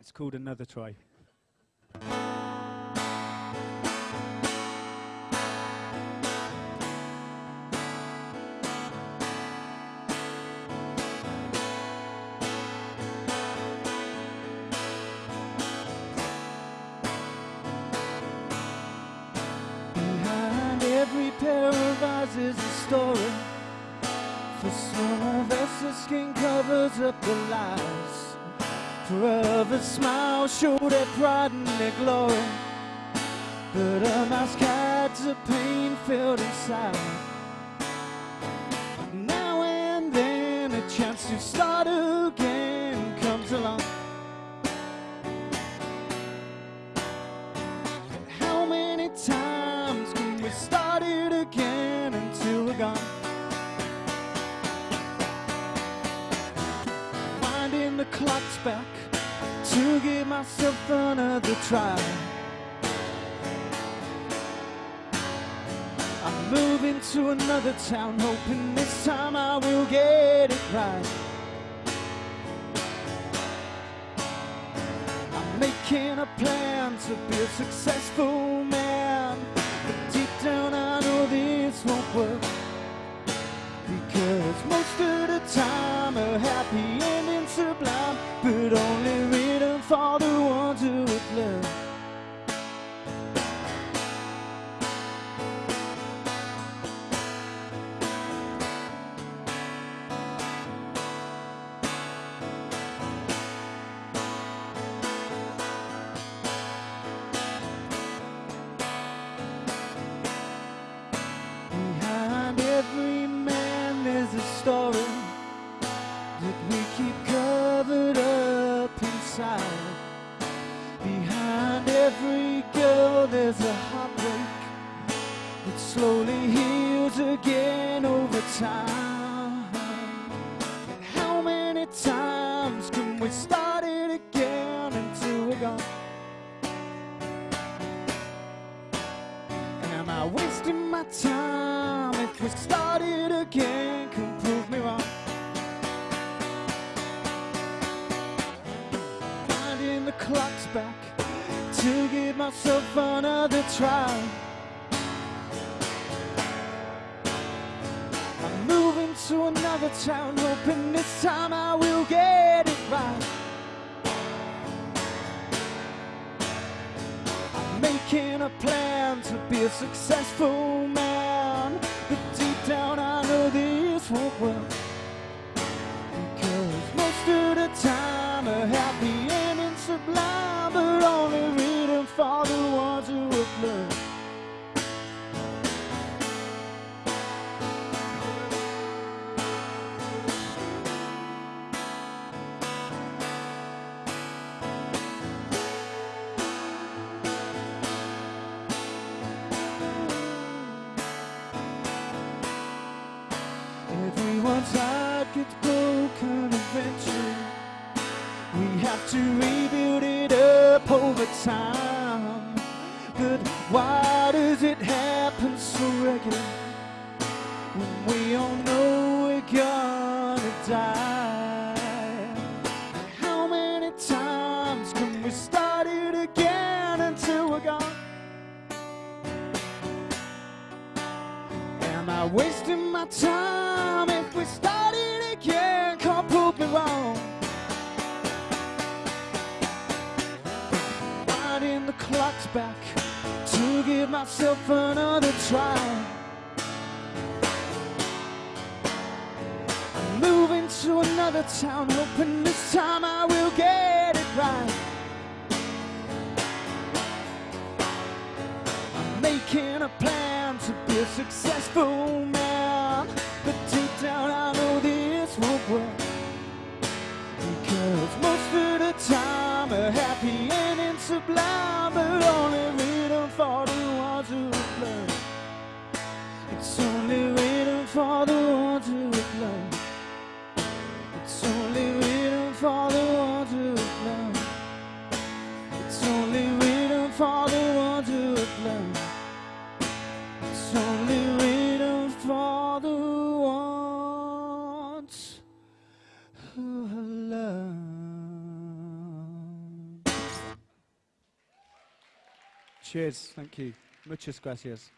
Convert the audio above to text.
It's called Another Try. Every pair of eyes is a story. For some of us, the skin covers up the lies. For others, smiles show their pride and their glory. But a mask hides the pain felt inside. Now and then, a chance to start again the clocks back to give myself another try. I'm moving to another town, hoping this time I will get it right. I'm making a plan to be a successful man. That we keep covered up inside. Behind every girl there's a heartbreak that slowly heals again over time. And how many times can we start it again until we're gone? Am I wasting my time? If we start it again, back to give myself another try. I'm moving to another town, hoping this time I will get it right. I'm making a plan to be a successful man. But deep down I know this won't work. Because most of the time a happy ending's sublime, for the ones who have learned. Everyone's heart gets broken eventually. We have to rebuild it up over time. Why does it happen so regular? When we all know we're gonna die. How many times can we start it again until we're gone? Am I wasting my time if we start it again? Can't prove me wrong. Winding the clocks back to give myself another try. I'm moving to another town, hoping this time I will get it right. I'm making a plan to be a successful man. Ending's sublime, but only written for the ones who learned. It's only written for the ones who learned. It's only written for the ones who learned. It's only written for the ones who learned. It's only Cheers. Thank you. Muchas gracias.